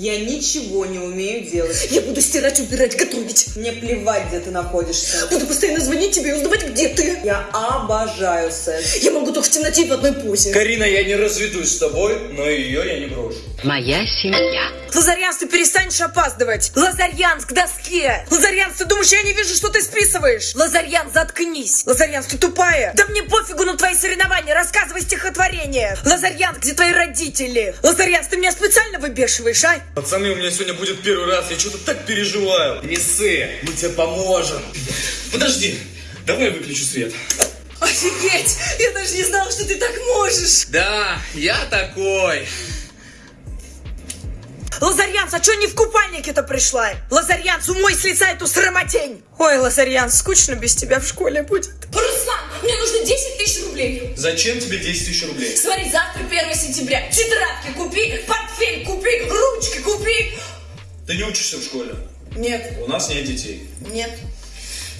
Я ничего не умею делать. Я буду стирать, убирать, готовить. Мне плевать, где ты находишься. Буду постоянно звонить тебе и узнавать, где ты. Я обожаю секс. Я могу только в темноте и в одной позе. Карина, я не разведусь с тобой, но ее я не брошу. Моя семья. Лазарянс, ты перестанешь опаздывать. Лазарянс, к доске. Лазарянс, ты думаешь, я не вижу, что ты списываешь? Лазарянс, заткнись. Лазарянс, ты тупая. Да мне пофигу на твои соревнования. Рассказывай стихотворение. Лазарянс, где твои родители? Лазарянс, ты меня специально выбешиваешь, а? Пацаны, у меня сегодня будет первый раз, я что-то так переживаю. Не ссы, мы тебе поможем. Подожди, давай я выключу свет. Офигеть! Я даже не знала, что ты так можешь. Да, я такой. Лазарянс, а чё не в купальнике-то пришла? Лазарянс, умой с лица эту срамотень. Ой, Лазарянс, скучно без тебя в школе будет. Руслан, мне нужно 10 тысяч рублей. Зачем тебе 10 тысяч рублей? Смотри, завтра 1 сентября. Тетрадки купи, портфель купи, ручки купи. Ты не учишься в школе? Нет, У нас нет детей. нет.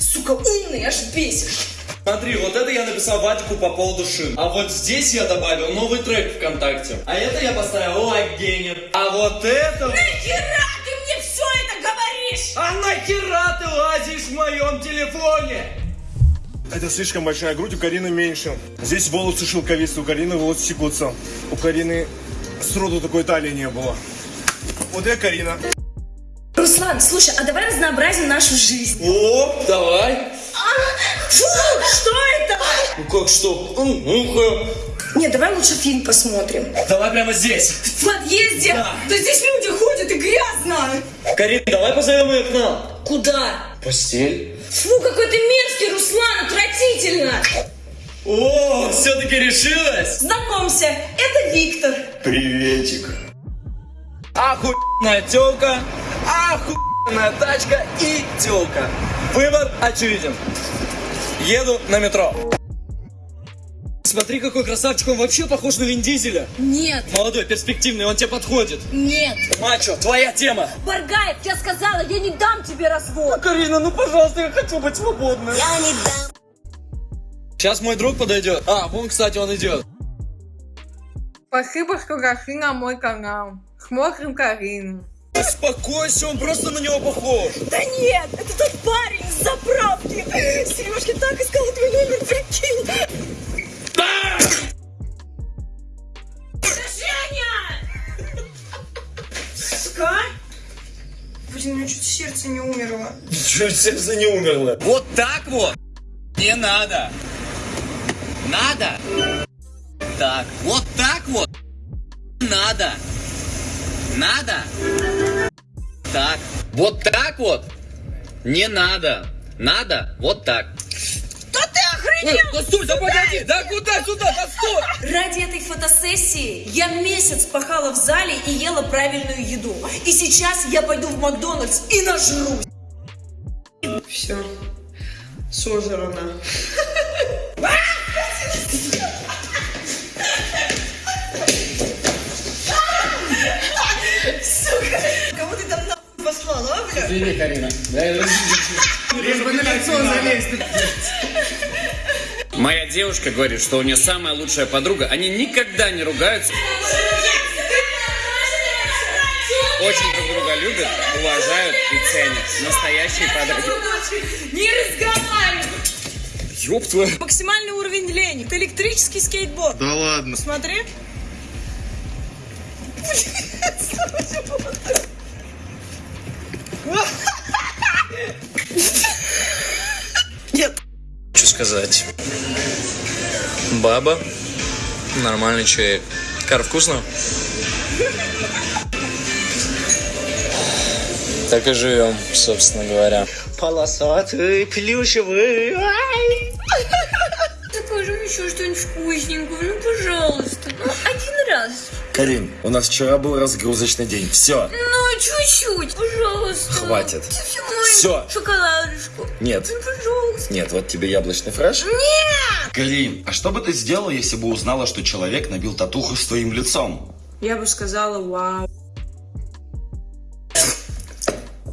Сука, умный, аж бесишь. Смотри, вот это я написал Вадику по поводу шин. А вот здесь я добавил новый трек ВКонтакте. А это я поставил лайк Гене. А вот это... Нахера ты мне все это говоришь? А нахера ты лазишь в моем телефоне? Это слишком большая грудь, у Карины меньше. Здесь волосы шелковистые, у Карины волосы секутся. У Карины сроду такой талии не было. Вот я Карина. Руслан, слушай, а давай разнообразим нашу жизнь. О, давай. Фу, что это? Ну как что? М, Ну-ка. Нет, давай лучше фильм посмотрим. Давай прямо здесь. В подъезде? Да. Да здесь люди ходят и грязно. Карин, давай позовем ее к нам. Куда? Постель. Фу, какой ты мерзкий. О, все-таки решилась? Знакомься, это Виктор. Приветик. Охуенная телка, охуенная тачка и телка. Выбор очевиден. Еду на метро. Смотри, какой красавчик, он вообще похож на Вин Дизеля. Нет, Молодой, перспективный, он тебе подходит. нет. Мачо, твоя тема. Баргаев, я сказала, я не дам тебе развод. Карина, ну пожалуйста, я хочу быть свободной. Я не дам. Сейчас мой друг подойдет. А, вон, кстати, он идет. Спасибо, что зашли на мой канал. Смотрим Карину. Успокойся, он просто на него похож. Да нет, это тот парень с заправки. Сережки так искал твой номер, прикинь. Это Женя! Что? Блин, у меня чуть сердце не умерло. Чуть сердце не умерло. Вот так вот. Не надо. Надо. Так, вот так вот. Надо. Надо. Так, вот так вот. Не надо. Надо. Вот так. Да ты охренел! Да стой, да погоди, да куда сюда, да стой! Ради этой фотосессии я месяц пахала в зале и ела правильную еду. И сейчас я пойду в Макдональдс и нажрусь. Все. Сожрано. Кого ты там нахуй послала, а, бля? Извини, Карина. Моя девушка говорит, что у нее самая лучшая подруга. Они никогда не ругаются. Очень друг друга любят, уважают и ценят. Настоящие подруги. Не разговаривай! Ёб твою. Максимальный уровень лени. Это электрический скейтборд. Да ладно. Смотри. Что сказать? Баба. Нормальный человек. Кар, вкусно? Так и живем, собственно говоря. Полосатый, плюшевый. Закажи еще что-нибудь вкусненького, ну пожалуйста. Ну, один раз. Карин, у нас вчера был разгрузочный день. Все, Ну, чуть-чуть, пожалуйста. Хватит. Всё. Шоколадушку. нет. Ну, пожалуйста. Нет, вот тебе яблочный фреш. Нет! Карин, а что бы ты сделала, если бы узнала, что человек набил татуху с твоим лицом? Я бы сказала вау.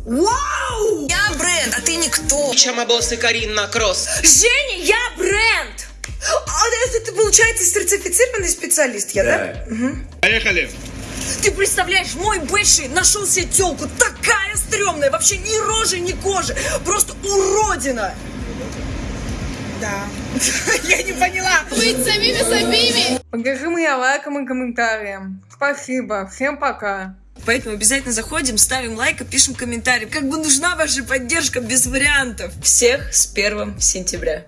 Вау! Я бренд, а ты никто. Чамабосы Карина Кросс. Женя, я бренд! А это, ты, получается, сертифицированный специалист, я, да? Поехали. Ты представляешь, мой бывший нашел себе телку, такая стрёмная, вообще ни рожи, ни кожи, просто уродина. Да. Я не поняла. Быть самими собими. Покажи мне лайком и комментарием. Спасибо. Всем пока. Поэтому обязательно заходим, ставим лайк и пишем комментарий. Как бы нужна ваша поддержка без вариантов. Всех с первым сентября.